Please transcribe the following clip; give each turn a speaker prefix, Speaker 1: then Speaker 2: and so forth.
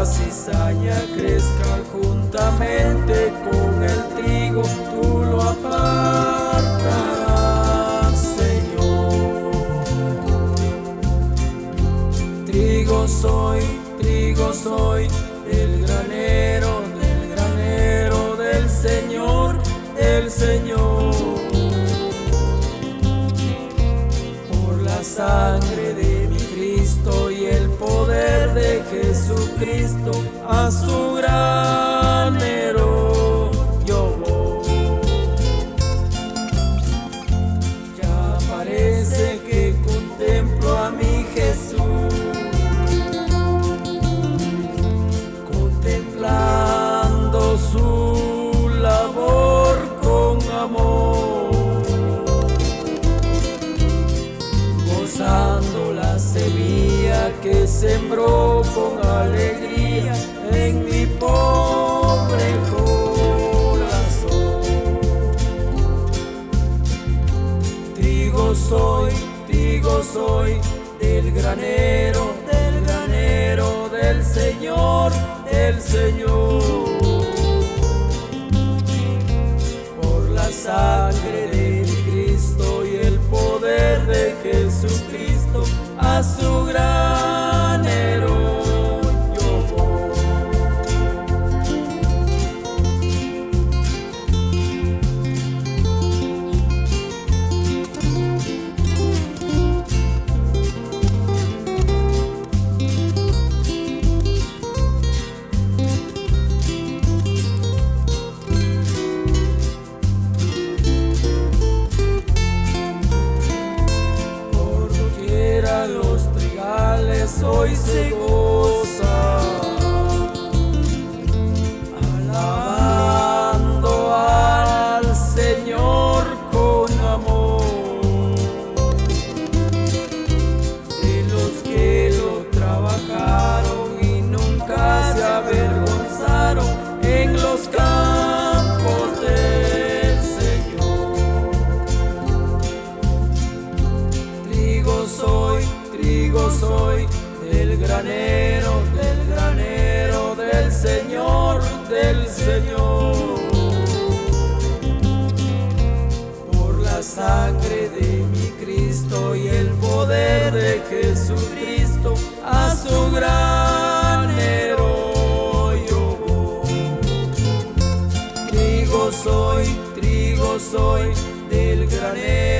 Speaker 1: la cizaña crezca juntamente con el trigo, tú lo apartarás, Señor. Trigo soy, trigo soy, el granero del granero del Señor, el Señor. Por la sangre de mi Cristo y el poder de Jesús. Jesucristo a que sembró con alegría en mi pobre corazón. Trigo soy, trigo soy del granero, del granero del Señor, del Señor. Por la sangre de Cristo y el poder de Jesucristo, a su alabando al Señor con amor. De los que lo trabajaron y nunca se avergonzaron en los campos del Señor. Trigo soy, trigo soy, del granero, del granero, del Señor, del Señor. Por la sangre de mi Cristo y el poder de Jesucristo, a su granero yo. Trigo soy, trigo soy, del granero,